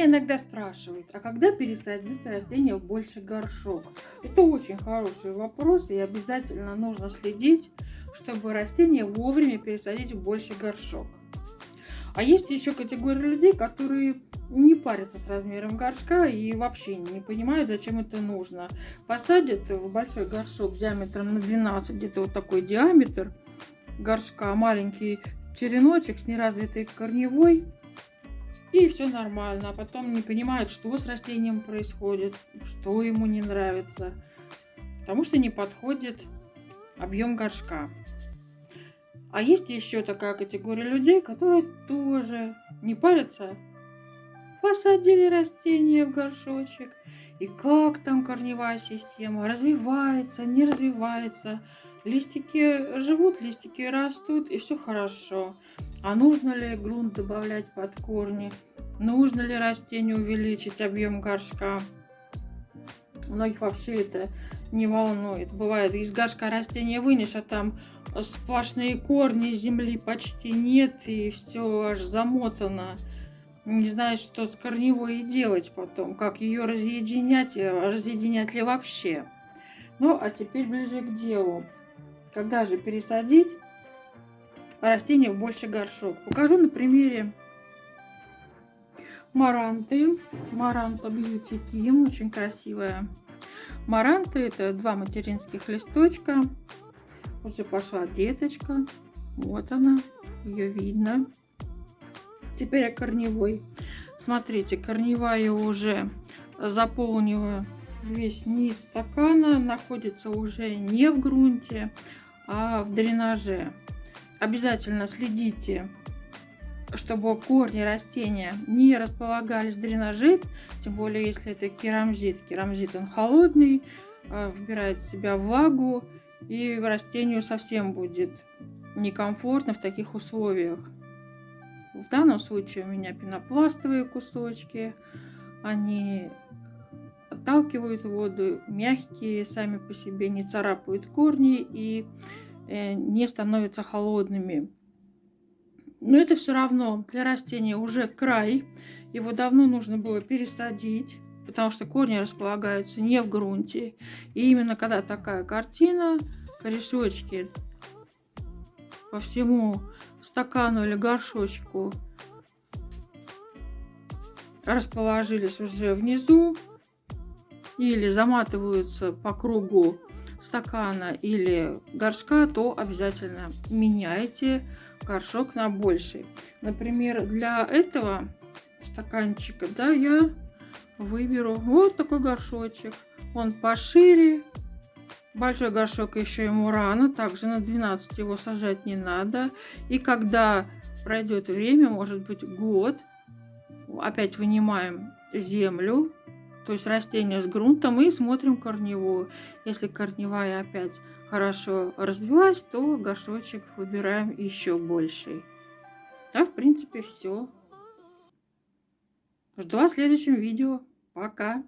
Меня иногда спрашивают, а когда пересадить растение в больший горшок? Это очень хороший вопрос, и обязательно нужно следить, чтобы растение вовремя пересадить в больший горшок. А есть еще категория людей, которые не парятся с размером горшка и вообще не понимают, зачем это нужно. Посадят в большой горшок диаметром на 12, где-то вот такой диаметр горшка, маленький череночек с неразвитой корневой, и все нормально. А потом не понимают, что с растением происходит, что ему не нравится, потому что не подходит объем горшка. А есть еще такая категория людей, которые тоже не парятся. Посадили растение в горшочек. И как там корневая система? Развивается, не развивается. Листики живут, листики растут, и все хорошо. А нужно ли грунт добавлять под корни? Нужно ли растению увеличить объем горшка? Многих вообще это не волнует. Бывает, из горшка растения вынешь, а там сплошные корни, земли почти нет, и все аж замотано. Не знаешь, что с корневой делать потом, как ее разъединять, разъединять ли вообще. Ну, а теперь ближе к делу. Когда же пересадить растение в больше горшок? Покажу на примере маранты. Маранта Beauty Kim, очень красивая. Маранта это два материнских листочка. Уже пошла деточка. Вот она, ее видно. Теперь я корневой. Смотрите, корневая уже заполнила весь низ стакана. Находится уже не в грунте, а в дренаже. Обязательно следите, чтобы корни растения не располагались в дренаже, тем более если это керамзит. Керамзит он холодный, а, вбирает в себя влагу, и растению совсем будет некомфортно в таких условиях. В данном случае у меня пенопластовые кусочки, они отталкивают воду, мягкие сами по себе, не царапают корни и э, не становятся холодными. Но это все равно для растения уже край. Его давно нужно было пересадить, потому что корни располагаются не в грунте. И именно когда такая картина, корешочки по всему стакану или горшочку расположились уже внизу, или заматываются по кругу стакана или горшка, то обязательно меняйте горшок на больший. Например, для этого стаканчика, да, я выберу вот такой горшочек. Он пошире. Большой горшок еще ему рано, также на 12 его сажать не надо. И когда пройдет время, может быть год, опять вынимаем землю, то есть растение с грунтом и смотрим корневую. Если корневая опять хорошо развилась, то горшочек выбираем еще больший. А в принципе все. Жду вас в следующем видео. Пока!